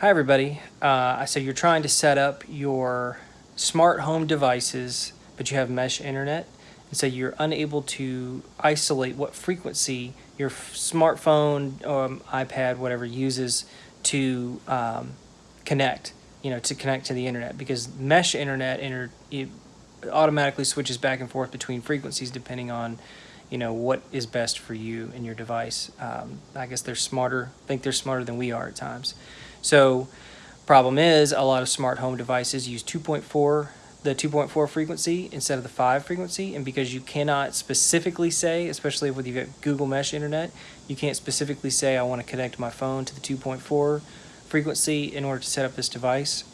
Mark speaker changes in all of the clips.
Speaker 1: Hi everybody. Uh, so you're trying to set up your smart home devices, but you have mesh internet, and so you're unable to isolate what frequency your smartphone or um, iPad, whatever, uses to um, connect. You know, to connect to the internet because mesh internet inter it automatically switches back and forth between frequencies depending on you know what is best for you and your device. Um, I guess they're smarter. Think they're smarter than we are at times. So problem is a lot of smart home devices use 2.4 the 2.4 frequency instead of the 5 frequency and because you cannot specifically say especially with you Google Mesh internet you can't specifically say I want to connect my phone to the 2.4 frequency in order to set up this device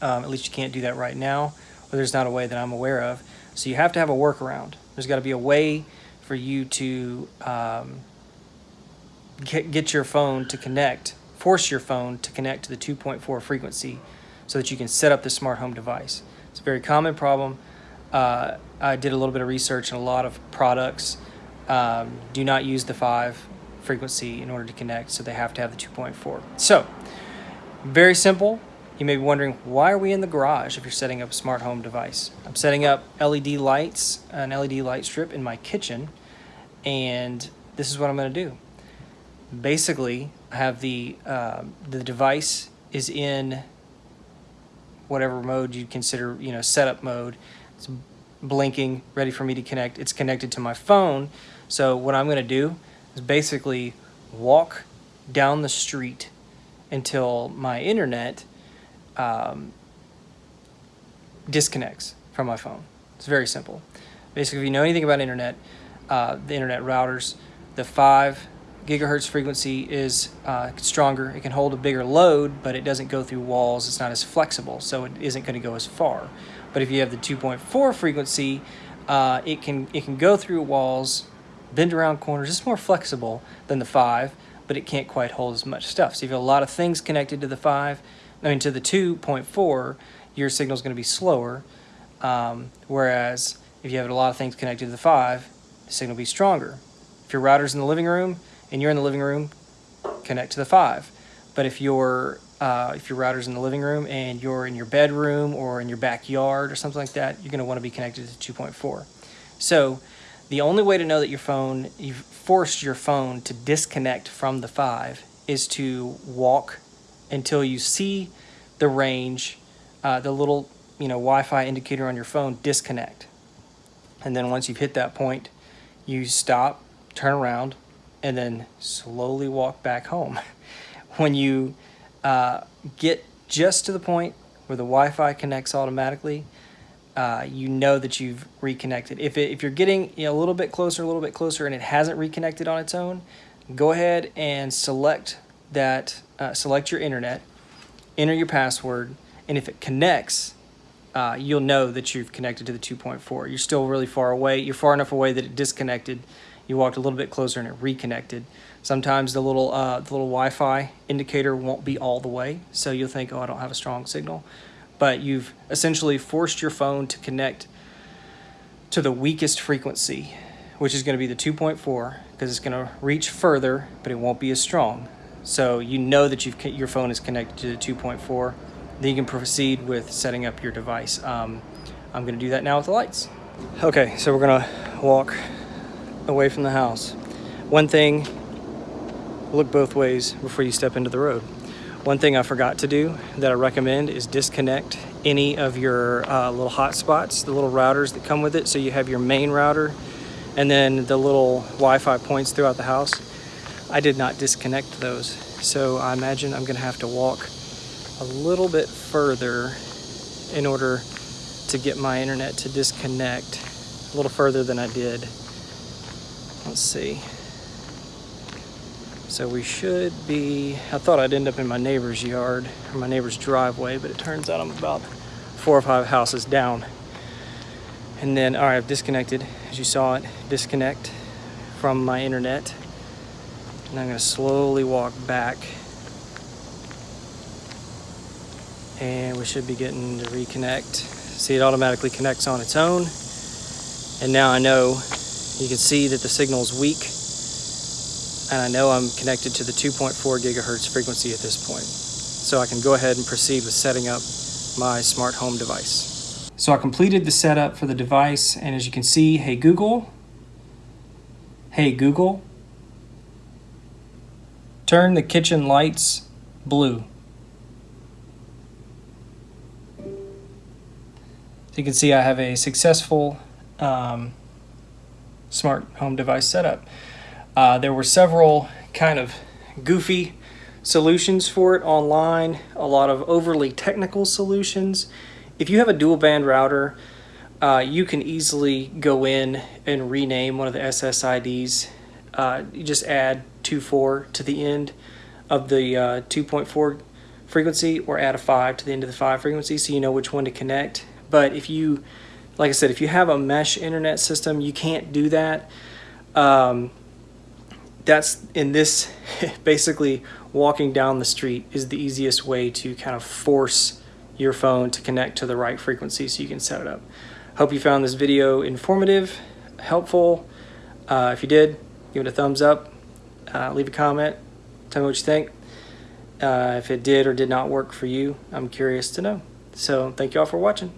Speaker 1: um, at least you can't do that right now or there's not a way that I'm aware of so you have to have a workaround there's got to be a way for you to um, get, get your phone to connect force your phone to connect to the 2.4 frequency so that you can set up the smart home device. It's a very common problem. Uh, I did a little bit of research and a lot of products um, do not use the 5 frequency in order to connect, so they have to have the 2.4. So, very simple. You may be wondering, why are we in the garage if you're setting up a smart home device? I'm setting up LED lights, an LED light strip in my kitchen, and this is what I'm going to do. Basically I have the uh, the device is in whatever mode you consider you know setup mode. It's blinking ready for me to connect. It's connected to my phone. So what I'm gonna do is basically walk down the street until my internet um, disconnects from my phone it's very simple basically if you know anything about internet uh, the internet routers the five gigahertz frequency is uh, stronger. It can hold a bigger load, but it doesn't go through walls. It's not as flexible, so it isn't going to go as far. But if you have the 2.4 frequency, uh, it can it can go through walls, bend around corners. It's more flexible than the 5, but it can't quite hold as much stuff. So if you have a lot of things connected to the 5, I mean to the 2.4, your signal is going to be slower. Um, whereas if you have a lot of things connected to the 5, the signal will be stronger. If your router's in the living room, and you're in the living room, connect to the 5. But if your uh, if your router's in the living room and you're in your bedroom or in your backyard or something like that, you're going to want to be connected to 2.4. So the only way to know that your phone, you've forced your phone to disconnect from the 5 is to walk until you see the range, uh, the little you know Wi-Fi indicator on your phone disconnect. And then once you've hit that point, you stop, turn around, and then slowly walk back home. when you uh, get just to the point where the Wi-Fi connects automatically, uh, you know that you've reconnected. If, it, if you're getting you know, a little bit closer, a little bit closer, and it hasn't reconnected on its own, go ahead and select that, uh, select your internet, enter your password, and if it connects, uh, you'll know that you've connected to the 2.4. You're still really far away. You're far enough away that it disconnected you walked a little bit closer and it reconnected. Sometimes the little uh, the little Wi-Fi indicator won't be all the way, so you'll think, oh, I don't have a strong signal. But you've essentially forced your phone to connect to the weakest frequency, which is going to be the 2.4, because it's going to reach further, but it won't be as strong. So you know that you've your phone is connected to the 2.4. Then you can proceed with setting up your device. Um, I'm going to do that now with the lights. Okay, so we're going to walk away from the house. One thing, look both ways before you step into the road. One thing I forgot to do that I recommend is disconnect any of your uh, little hotspots, the little routers that come with it. So you have your main router and then the little Wi-Fi points throughout the house. I did not disconnect those. So I imagine I'm gonna have to walk a little bit further in order to get my internet to disconnect a little further than I did. Let's see. So we should be, I thought I'd end up in my neighbor's yard or my neighbor's driveway, but it turns out I'm about four or five houses down. And then, all right, I've disconnected, as you saw it, disconnect from my internet. And I'm gonna slowly walk back. And we should be getting to reconnect. See, it automatically connects on its own. And now I know you can see that the signal is weak and I know I'm connected to the 2.4 gigahertz frequency at this point. so I can go ahead and proceed with setting up my smart home device. So I completed the setup for the device and as you can see, hey Google, hey Google, turn the kitchen lights blue. So you can see I have a successful um, smart home device setup. Uh, there were several kind of goofy solutions for it online, a lot of overly technical solutions. If you have a dual band router, uh, you can easily go in and rename one of the SSIDs. Uh, you just add 2.4 to the end of the uh, 2.4 frequency or add a 5 to the end of the 5 frequency so you know which one to connect. But if you, like I said, if you have a mesh internet system, you can't do that. Um, that's in this, basically walking down the street is the easiest way to kind of force your phone to connect to the right frequency so you can set it up. Hope you found this video informative, helpful. Uh, if you did, give it a thumbs up, uh, leave a comment, tell me what you think. Uh, if it did or did not work for you, I'm curious to know. So thank you all for watching.